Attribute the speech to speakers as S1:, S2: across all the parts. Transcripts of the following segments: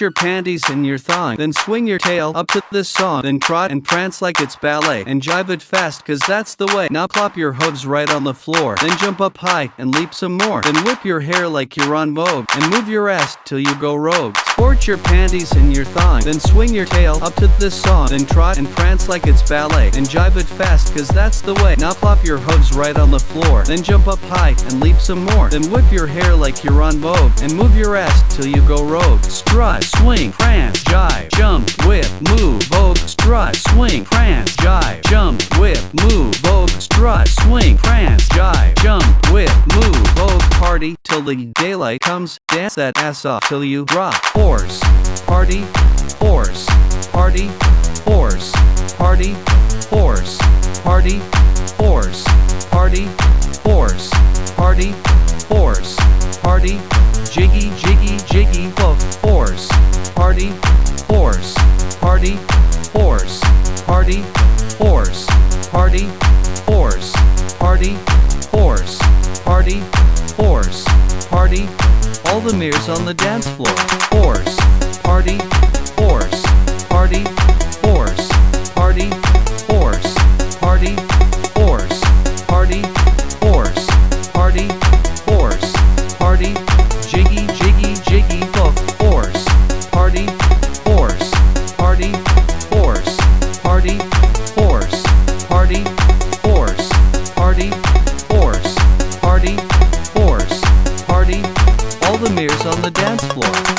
S1: Your panties and your thong, then swing your tail up to this song, then trot and prance like it's ballet, and jive it fast cause that's the way. Now plop your hooves right on the floor, then jump up high and leap some more, then whip your hair like you're on Vogue, and move your ass till you go rogue. Sport your panties and your thong, then swing your tail up to this song, then trot and prance like it's ballet, and jive it fast cause that's the way. Now plop your hooves right on the floor, then jump up high and leap some more, then whip your hair like you're on Vogue, and move your ass till you go rogue. Strut, swing, prance, jive, jump, whip, move, the daylight comes, dance that ass off till you drop, horse, party, horse, party, horse, party, horse, party, horse, party, horse, party, horse, party, jiggy, jiggy, jiggy, hoof, horse, party, horse, party, horse, party, horse, party, horse, party, horse, party, horse, party, all the mirrors on the dance floor, horse, party, horse,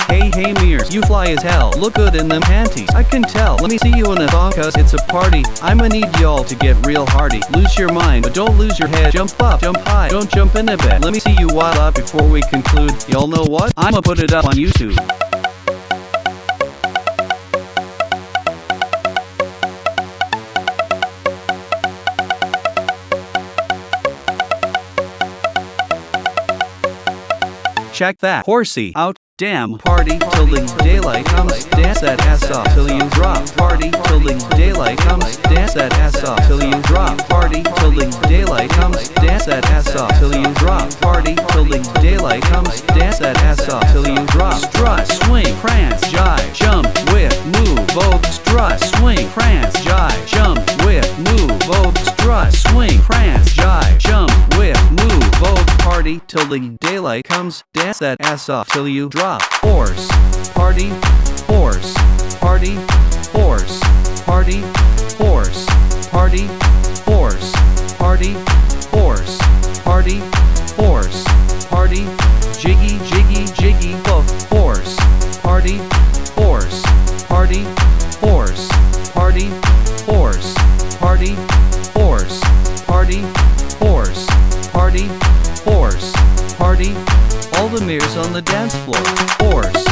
S1: Hey, hey, mirrors, you fly as hell. Look good in them panties. I can tell. Let me see you in a thong, cause it's a party. I'ma need y'all to get real hardy. Lose your mind, but don't lose your head. Jump up, jump high, don't jump in a bed. Let me see you wild up before we conclude. Y'all know what? I'ma put it up on YouTube. Check that horsey out. Damn, party till the daylight comes. Dance that ass off till you drop. Party till the daylight comes. Dance that ass off till you drop. Party till the daylight comes. Dance that ass off till you drop. Party till the daylight comes. Dance that ass off till you drop. Strut, swing, prance, jive, till the daylight comes. Dance that ass off till you drop. Horse, party, horse, party, horse, party, horse, party, horse, party, horse, party, horse, party, jiggy, the dance floor, horse,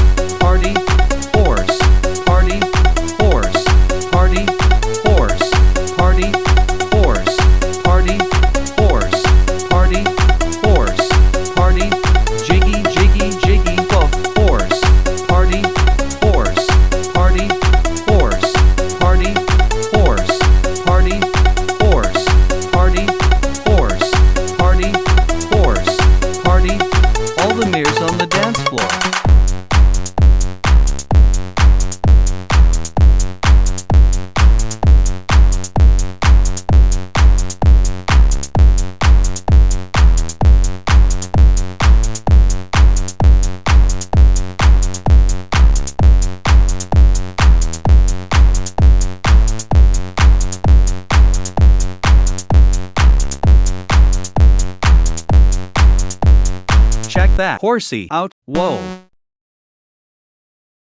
S1: Check that horsey out. Whoa.